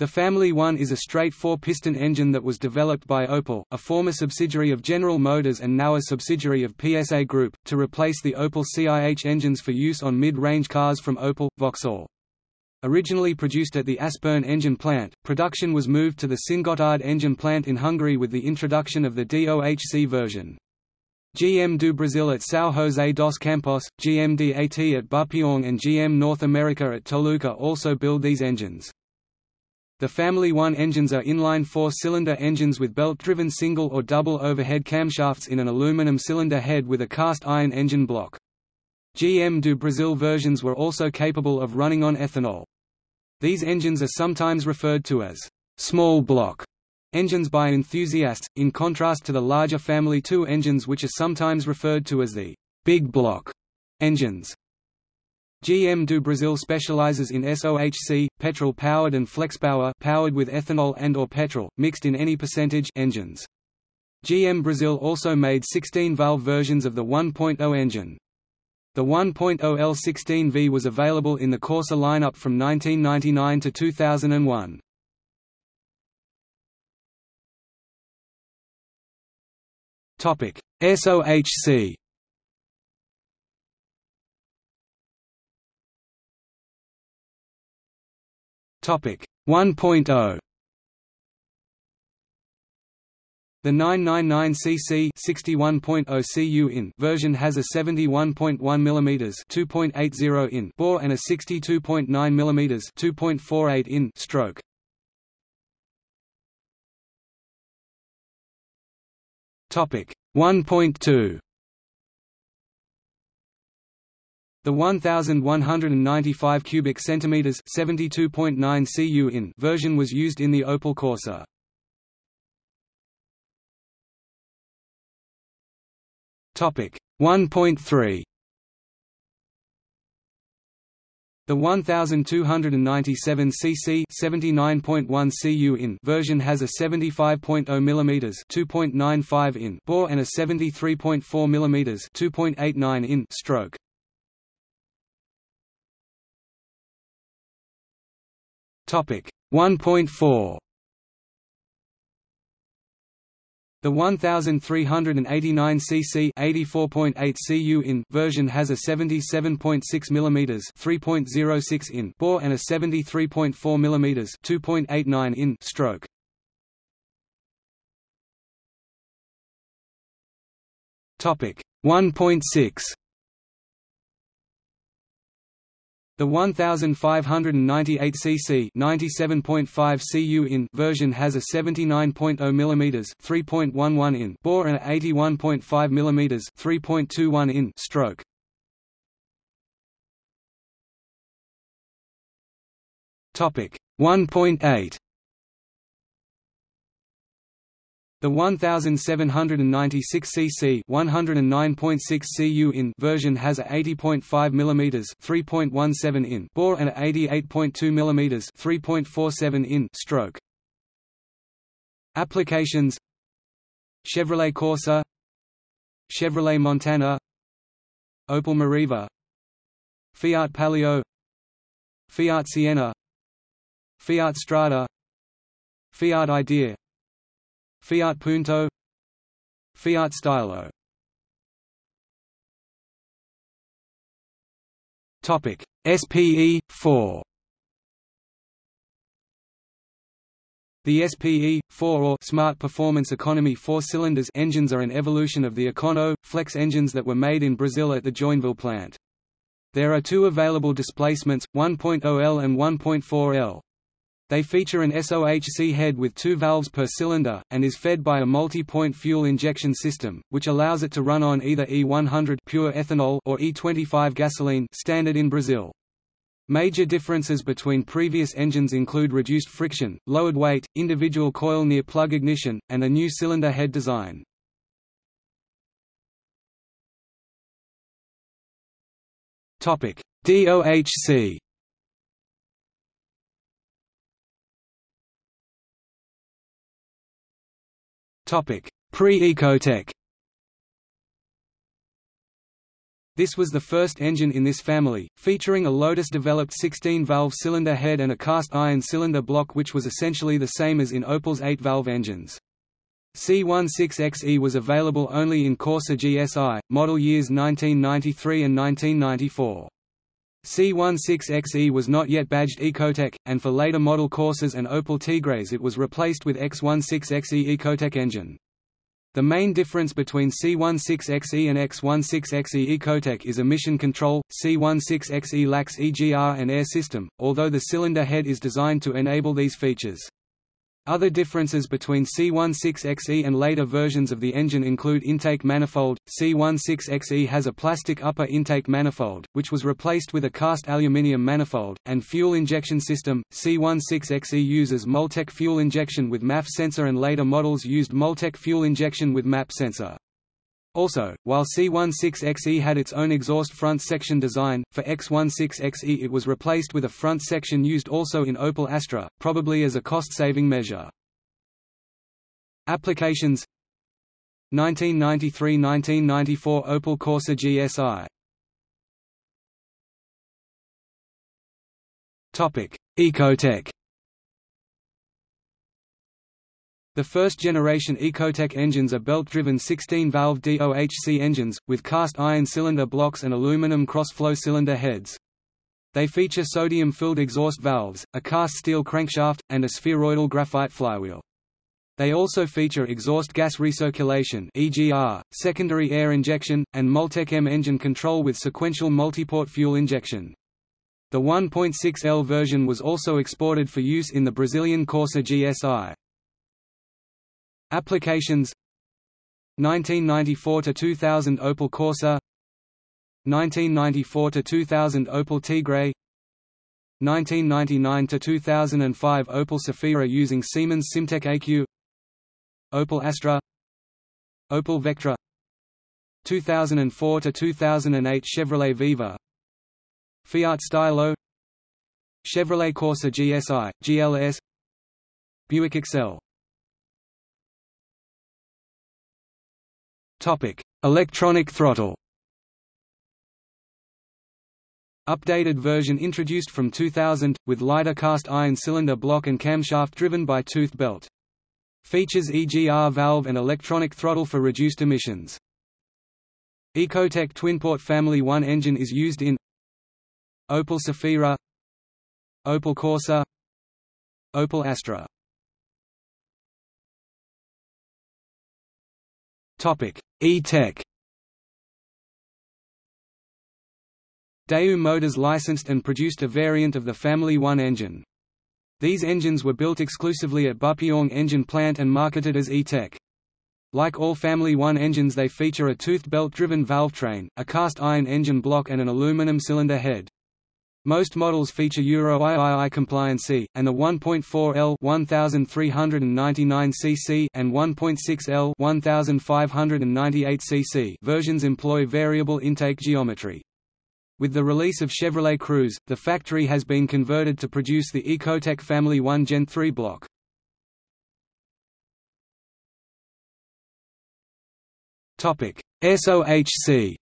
The Family 1 is a straight four-piston engine that was developed by Opel, a former subsidiary of General Motors and now a subsidiary of PSA Group, to replace the Opel CIH engines for use on mid-range cars from Opel, Vauxhall. Originally produced at the Aspern engine plant, production was moved to the Szentgotthard engine plant in Hungary with the introduction of the DOHC version. GM do Brasil at São José dos Campos, GM DAT at Bupyeong and GM North America at Toluca also build these engines. The Family 1 engines are inline four-cylinder engines with belt-driven single or double overhead camshafts in an aluminum cylinder head with a cast iron engine block. GM do Brasil versions were also capable of running on ethanol. These engines are sometimes referred to as small block engines by enthusiasts, in contrast to the larger Family 2 engines which are sometimes referred to as the big block engines. GM do Brasil specializes in SOHC, petrol-powered and flexpower powered with ethanol and or petrol, mixed in any percentage engines. GM Brazil also made 16-valve versions of the 1.0 engine. The 1.0 L16V was available in the Corsa lineup from 1999 to 2001. SOHC Topic. 1.0 The 999cc 61.0 cu in version has a 71.1 mm 2.80 in bore and a 62.9 mm 2.48 in stroke. Topic. 1.2 The 1195 cubic centimeters, 72.9 cu in version was used in the Opel Corsa. Topic 1.3 The 1297 cc 79.1 cu in version has a 75.0 mm 2.95 in bore and a 73.4 mm 2.89 in stroke. Topic. 1.4 The 1389 cc 84.8 cu in version has a 77.6 mm 3.06 in bore and a 73.4 mm 2.89 in stroke. Topic. 1.6 The 1598 cc 97.5 cu in version has a 79.0 mm 3.11 in bore and a 81.5 mm 3.21 in stroke. Topic 1.8 The 1796 cc 109.6 cu in version has a 80.5 mm 3.17 in bore and a 88.2 mm 3.47 in stroke. Applications Chevrolet Corsa Chevrolet Montana Opel Meriva Fiat Palio Fiat Siena Fiat Strada Fiat Idea Fiat Punto Fiat Stylo Topic SPE 4 The SPE 4 or Smart Performance Economy 4 cylinders engines are an evolution of the Econo Flex engines that were made in Brazil at the Joinville plant. There are two available displacements, 1.0L and 1.4L. They feature an SOHC head with two valves per cylinder, and is fed by a multi-point fuel injection system, which allows it to run on either E100 pure ethanol or E25 gasoline standard in Brazil. Major differences between previous engines include reduced friction, lowered weight, individual coil near plug ignition, and a new cylinder head design. DOHC Pre-Ecotec This was the first engine in this family, featuring a Lotus-developed 16-valve cylinder head and a cast-iron cylinder block which was essentially the same as in Opel's 8-valve engines. C16XE was available only in Corsa GSI, model years 1993 and 1994. C16XE was not yet badged Ecotec, and for later model Corsas and Opel Tigres it was replaced with X16XE Ecotec engine. The main difference between C16XE and X16XE Ecotec is emission control. C16XE lacks EGR and air system, although the cylinder head is designed to enable these features. Other differences between C16XE and later versions of the engine include intake manifold. C16XE has a plastic upper intake manifold, which was replaced with a cast aluminium manifold, and fuel injection system. C16XE uses Multec fuel injection with MAF sensor and later models used Multec fuel injection with MAP sensor. Also, while C16XE had its own exhaust front section design, for X16XE it was replaced with a front section used also in Opel Astra, probably as a cost-saving measure. Applications 1993–1994 Opel Corsa GSI Ecotec The first-generation Ecotec engines are belt-driven 16-valve DOHC engines, with cast-iron cylinder blocks and aluminum cross-flow cylinder heads. They feature sodium-filled exhaust valves, a cast steel crankshaft, and a spheroidal graphite flywheel. They also feature exhaust gas recirculation EGR, secondary air injection, and Multec M engine control with sequential multiport fuel injection. The 1.6L version was also exported for use in the Brazilian Corsa GSI. Applications 1994 to 2000 Opel Corsa 1994 to 2000 Opel Tigre 1999 to 2005 Opel Zafira using Siemens Simtech AQ Opel Astra Opel Vectra 2004 to 2008 Chevrolet Viva Fiat Stylo Chevrolet Corsa GSI, GLS Buick Excelle Topic: Electronic throttle. Updated version introduced from 2000, with lighter cast iron cylinder block and camshaft driven by tooth belt. Features EGR valve and electronic throttle for reduced emissions. Ecotec twinport Family 1 engine is used in Opel Zafira Opel Corsa Opel Astra E-Tech Daewoo Motors licensed and produced a variant of the Family 1 engine. These engines were built exclusively at Bupyeong Engine Plant and marketed as E-Tech. Like all Family 1 engines they feature a toothed belt-driven valve train, a cast-iron engine block and an aluminum cylinder head. Most models feature Euro III compliancy, and the 1.4L 1399 cc and 1.6L 1598 cc versions employ variable intake geometry. With the release of Chevrolet Cruze, the factory has been converted to produce the Ecotec Family 1 Gen 3 block. SOHC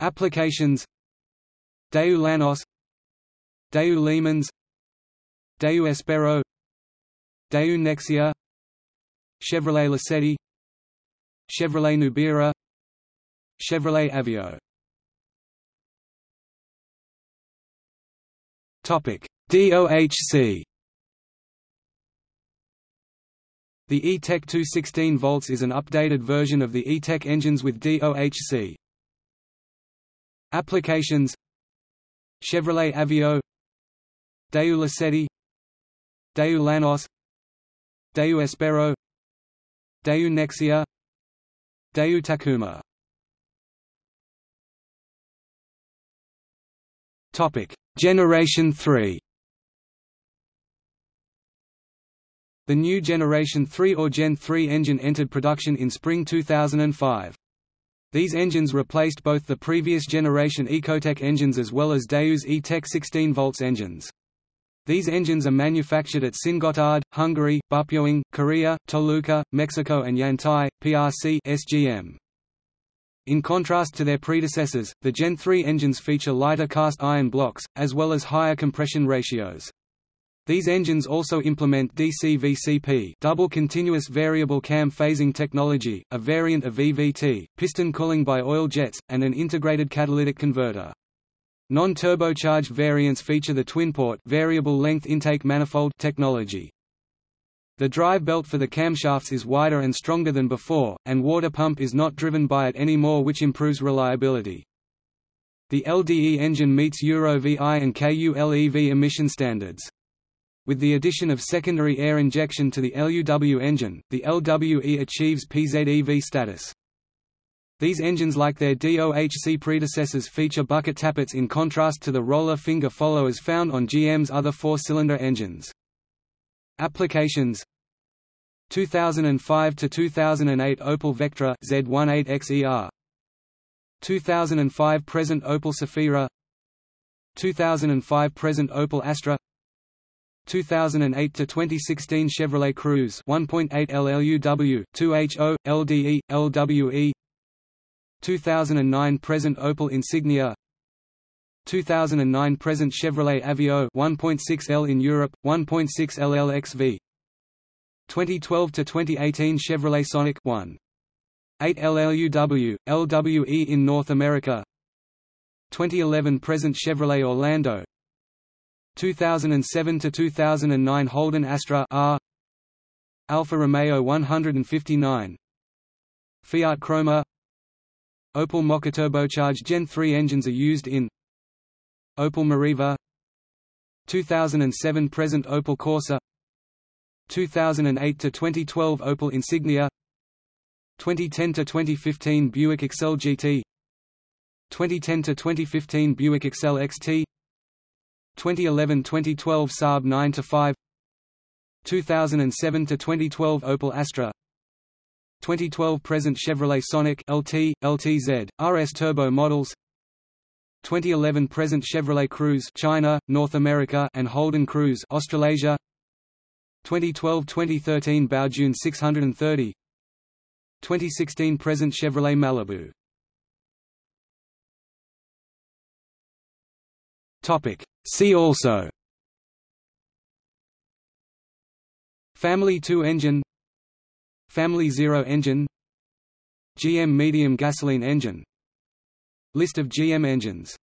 Applications. Daewoo Lanos. Daewoo Le Daewoo Espero. Daewoo Nexia. Chevrolet Lacetti. Chevrolet Nubira. Chevrolet Aveo Topic. DOHC The E-Tech 216 volts is an updated version of the E-Tech engines with DOHC. Applications Chevrolet Aveo Daewoo Lacetti Daewoo Lanos Daewoo Espero Daewoo Nexia Daewoo Tacuma Topic Generation 3 The new Generation 3 or Gen 3 engine entered production in spring 2005. These engines replaced both the previous generation Ecotec engines as well as Daewoo's E-Tech 16 volts engines. These engines are manufactured at Szentgotthard, Hungary, Bupyeong, Korea, Toluca, Mexico and Yantai, PRC SGM. In contrast to their predecessors, the Gen 3 engines feature lighter cast iron blocks, as well as higher compression ratios. These engines also implement DCVCP double continuous variable cam phasing technology, a variant of VVT, piston cooling by oil jets, and an integrated catalytic converter. Non-turbocharged variants feature the twin-port variable length intake manifold technology. The drive belt for the camshafts is wider and stronger than before, and water pump is not driven by it anymore which improves reliability. The LDE engine meets Euro VI and KULEV emission standards. With the addition of secondary air injection to the LUW engine, the LWE achieves PZEV status. These engines like their DOHC predecessors feature bucket tappets in contrast to the roller finger followers found on GM's other four-cylinder engines. Applications 2005 to 2008 Opel Vectra Z18XER 2005 present Opel Zafira 2005 present Opel Astra 2008 to 2016 Chevrolet Cruze 1.8 LLUW 2HO LDE LWE 2009 present Opel Insignia. 2009 present Chevrolet Aveo 1.6 L in Europe 1.6 LLXV 2012 to 2018 Chevrolet Sonic 1 8 LLUW LWE in North America. 2011 present Chevrolet Orlando 2007 to 2009 Holden Astra R Alfa Romeo 159 Fiat Croma Opel Mokka turbocharged Gen 3 engines are used in Opel Meriva 2007 present Opel Corsa 2008 to 2012 Opel Insignia 2010 to 2015 Buick Excelle GT 2010 to 2015 Buick Excelle XT 2011–2012 Saab 9-5 2007–2012 Opel Astra 2012 present Chevrolet Sonic LT, LTZ, RS turbo models 2011 present Chevrolet Cruze China, North America and Holden Cruze Australasia 2012-2013 Baojun 630 2016 present Chevrolet Malibu Topic. See also. Family 2 engine. Family 0 engine. GM medium gasoline engine. List of GM engines